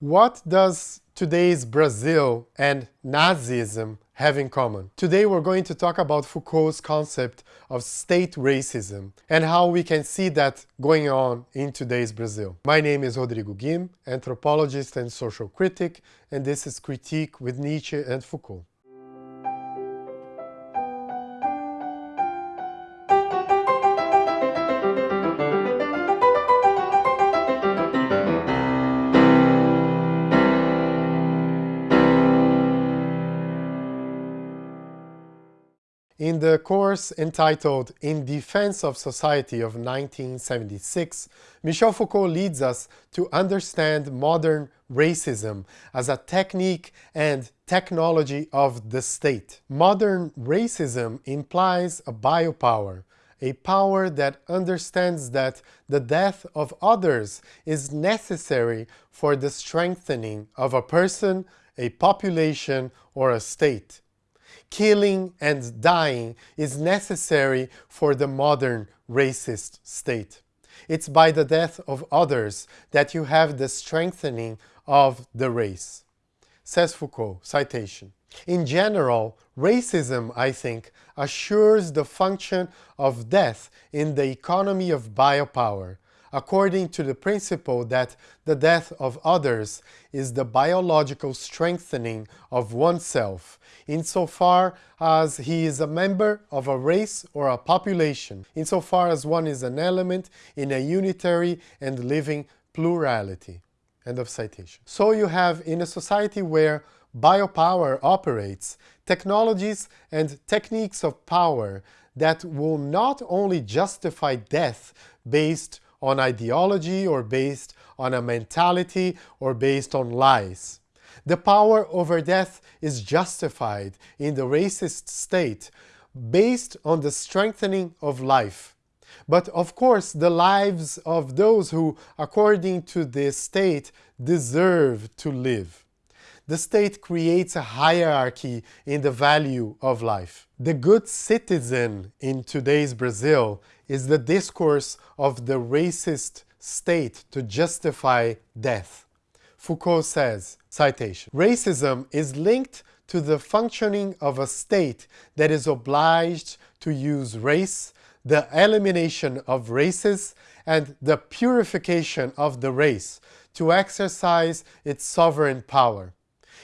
What does today's Brazil and Nazism have in common? Today we're going to talk about Foucault's concept of state racism and how we can see that going on in today's Brazil. My name is Rodrigo Guim, anthropologist and social critic, and this is Critique with Nietzsche and Foucault. In the course entitled In Defense of Society of 1976, Michel Foucault leads us to understand modern racism as a technique and technology of the state. Modern racism implies a biopower, a power that understands that the death of others is necessary for the strengthening of a person, a population, or a state killing and dying is necessary for the modern racist state. It's by the death of others that you have the strengthening of the race. Says Foucault, citation. In general, racism, I think, assures the function of death in the economy of biopower, according to the principle that the death of others is the biological strengthening of oneself, insofar as he is a member of a race or a population, insofar as one is an element in a unitary and living plurality. End of citation. So you have in a society where biopower operates, technologies and techniques of power that will not only justify death based on ideology or based on a mentality or based on lies. The power over death is justified in the racist state based on the strengthening of life. But of course, the lives of those who, according to this state, deserve to live. The state creates a hierarchy in the value of life. The good citizen in today's Brazil is the discourse of the racist state to justify death. Foucault says, citation, Racism is linked to the functioning of a state that is obliged to use race, the elimination of races, and the purification of the race to exercise its sovereign power.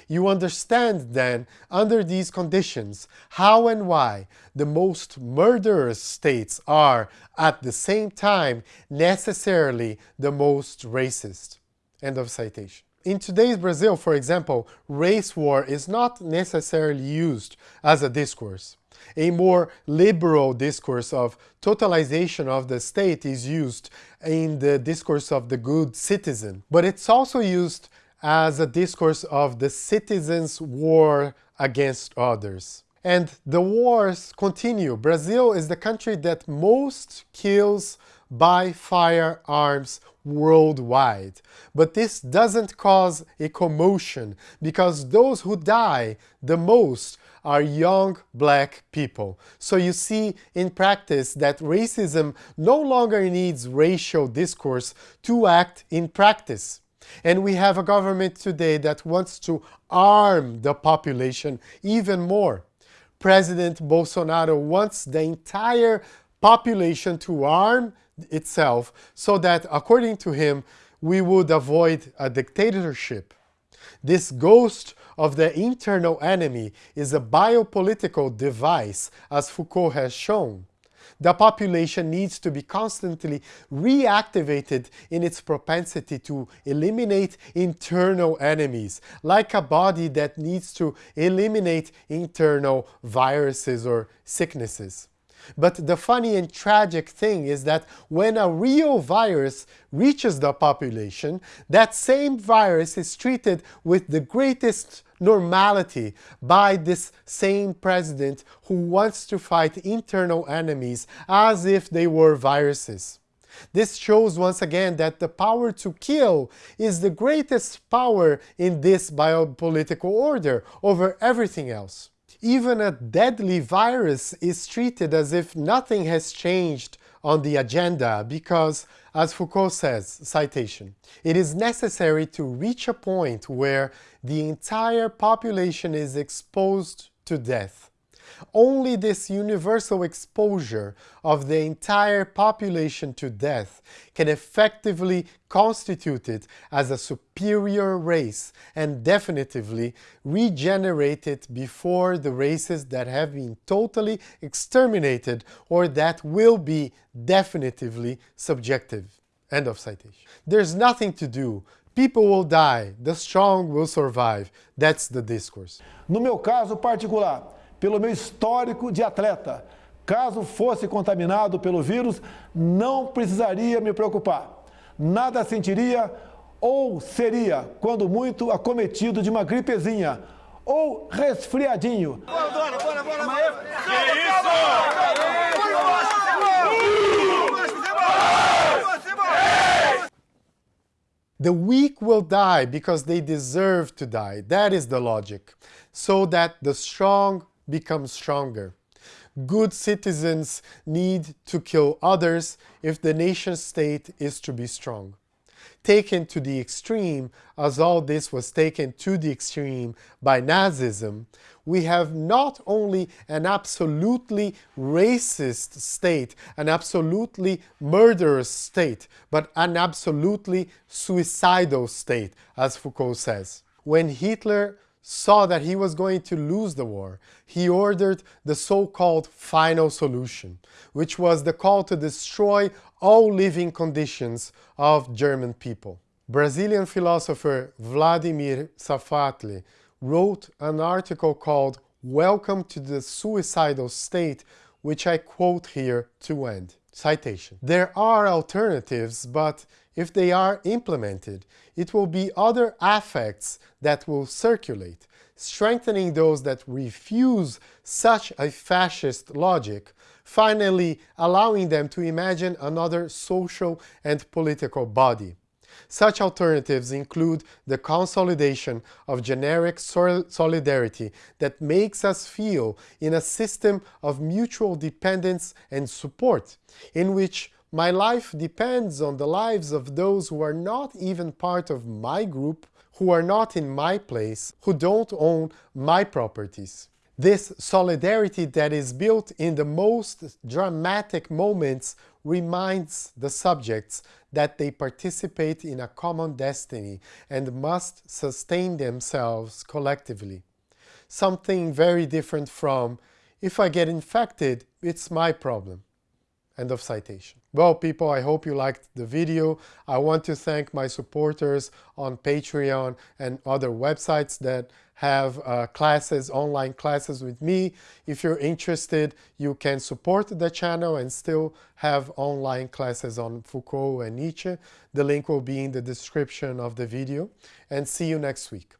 You understand then, under these conditions, how and why the most murderous states are, at the same time, necessarily the most racist. End of citation. In today's Brazil, for example, race war is not necessarily used as a discourse. A more liberal discourse of totalization of the state is used in the discourse of the good citizen, but it's also used as a discourse of the citizens' war against others. And the wars continue. Brazil is the country that most kills by firearms worldwide. But this doesn't cause a commotion because those who die the most are young black people. So you see in practice that racism no longer needs racial discourse to act in practice. And we have a government today that wants to arm the population even more. President Bolsonaro wants the entire population to arm itself so that, according to him, we would avoid a dictatorship. This ghost of the internal enemy is a biopolitical device, as Foucault has shown the population needs to be constantly reactivated in its propensity to eliminate internal enemies, like a body that needs to eliminate internal viruses or sicknesses. But the funny and tragic thing is that when a real virus reaches the population, that same virus is treated with the greatest normality by this same president who wants to fight internal enemies as if they were viruses. This shows once again that the power to kill is the greatest power in this biopolitical order over everything else. Even a deadly virus is treated as if nothing has changed on the agenda because, as Foucault says, citation, it is necessary to reach a point where the entire population is exposed to death only this universal exposure of the entire population to death can effectively constitute it as a superior race and definitively regenerate it before the races that have been totally exterminated or that will be definitively subjective. End of citation. There's nothing to do. People will die, the strong will survive. That's the discourse. No meu caso particular, pelo meu histórico de atleta. Caso fosse contaminado pelo vírus, não precisaria me preocupar. Nada sentiria ou seria, quando muito, acometido de uma gripezinha ou resfriadinho. Bora, bora, bora, bora, bora. Que isso? The weak will die because they deserve to die. That is the logic. So that the strong become stronger. Good citizens need to kill others if the nation state is to be strong. Taken to the extreme, as all this was taken to the extreme by Nazism, we have not only an absolutely racist state, an absolutely murderous state, but an absolutely suicidal state, as Foucault says. When Hitler saw that he was going to lose the war, he ordered the so-called final solution, which was the call to destroy all living conditions of German people. Brazilian philosopher Vladimir Safatle wrote an article called Welcome to the Suicidal State, which I quote here to end. Citation. There are alternatives, but if they are implemented, it will be other affects that will circulate, strengthening those that refuse such a fascist logic, finally allowing them to imagine another social and political body. Such alternatives include the consolidation of generic solidarity that makes us feel in a system of mutual dependence and support, in which my life depends on the lives of those who are not even part of my group, who are not in my place, who don't own my properties. This solidarity that is built in the most dramatic moments reminds the subjects that they participate in a common destiny and must sustain themselves collectively. Something very different from, if I get infected, it's my problem. End of citation. Well, people, I hope you liked the video. I want to thank my supporters on Patreon and other websites that have uh, classes, online classes with me. If you're interested, you can support the channel and still have online classes on Foucault and Nietzsche. The link will be in the description of the video. And see you next week.